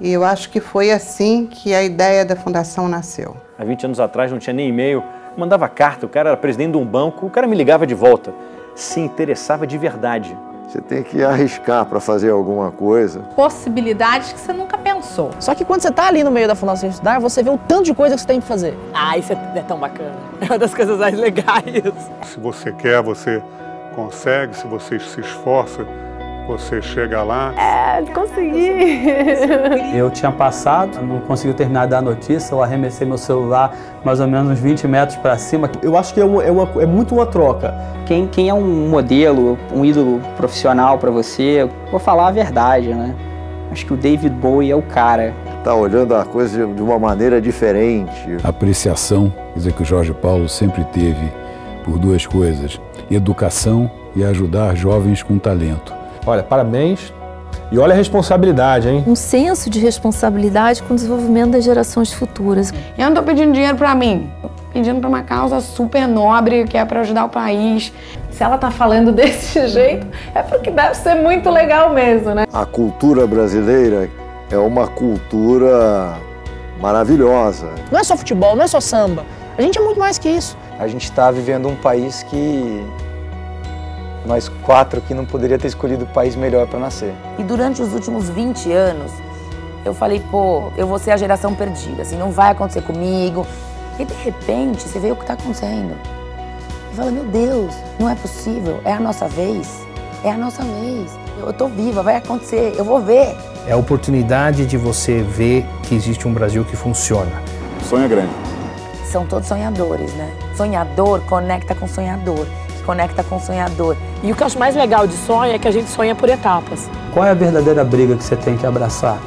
E eu acho que foi assim que a ideia da fundação nasceu. Há 20 anos atrás não tinha nem e-mail, mandava carta, o cara era presidente de um banco, o cara me ligava de volta. Se interessava de verdade. Você tem que arriscar para fazer alguma coisa. Possibilidades que você nunca pensou. Só que quando você está ali no meio da Fundação Estudar, você vê o tanto de coisa que você tem que fazer. Ah, isso é tão bacana. É uma das coisas mais legais. Se você quer, você consegue. Se você se esforça, você chega lá. É, consegui. Eu tinha passado, não consegui terminar de dar a notícia, eu arremessei meu celular mais ou menos uns 20 metros para cima. Eu acho que é, uma, é, uma, é muito uma troca. Quem, quem é um modelo, um ídolo profissional para você, vou falar a verdade, né? Acho que o David Bowie é o cara. Tá olhando a coisa de uma maneira diferente. A apreciação, quer dizer, que o Jorge Paulo sempre teve por duas coisas: educação e ajudar jovens com talento. Olha, parabéns. E olha a responsabilidade, hein? Um senso de responsabilidade com o desenvolvimento das gerações futuras. Eu não tô pedindo dinheiro para mim, pedindo para uma causa super nobre, que é para ajudar o país. Se ela tá falando desse jeito, é porque deve ser muito legal mesmo, né? A cultura brasileira é uma cultura maravilhosa. Não é só futebol, não é só samba. A gente é muito mais que isso. A gente está vivendo um país que nós quatro aqui não poderia ter escolhido o país melhor para nascer. E durante os últimos 20 anos, eu falei, pô, eu vou ser a geração perdida, assim, não vai acontecer comigo. E de repente, você vê o que está acontecendo. E fala, meu Deus, não é possível, é a nossa vez, é a nossa vez. Eu tô viva, vai acontecer, eu vou ver. É a oportunidade de você ver que existe um Brasil que funciona. Sonho é grande. São todos sonhadores, né? Sonhador conecta com sonhador conecta com o sonhador. E o que eu acho mais legal de sonho é que a gente sonha por etapas. Qual é a verdadeira briga que você tem que abraçar?